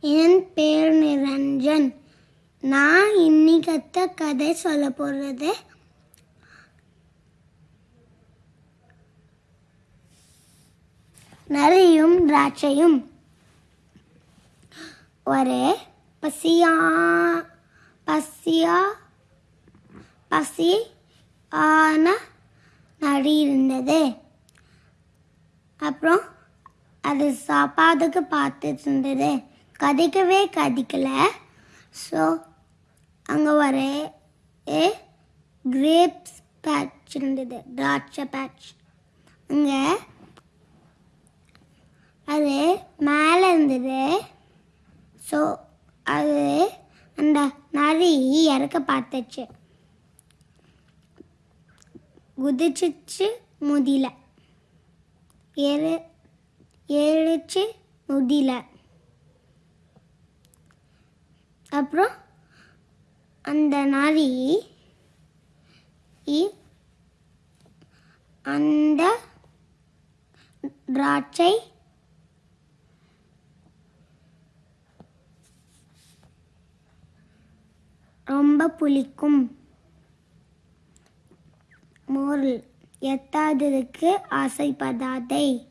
என் பேர் நிரஞ்சன். நான் இன்னிக்கத்த கதை சொல்ல போகிறது நரியும் திராட்சையும் ஒரே பசியா பசியா பசி ஆன நரி இருந்தது. அப்புறம் அது சாப்பாடுக்கு பார்த்துட்டு இருந்தது. கதைக்கவே கதைக்கலை. ஸோ அங்கே ஒரு கிரேப்ஸ் பேட்ச் இருந்தது. திராட்சை பேட்ச் அங்கே அது மேலே இருந்தது. ஸோ அது அந்த நரி இறக்க பார்த்துச்சு. குதிச்சிச்சு முதில. ஏறு ஏறிச்சு முடியல அப்புறம் அந்த நரி இ- அந்த திராட்சை ரொம்ப புளிக்கும். மோரல் எத்தாததுக்கு ஆசைப்படாதே.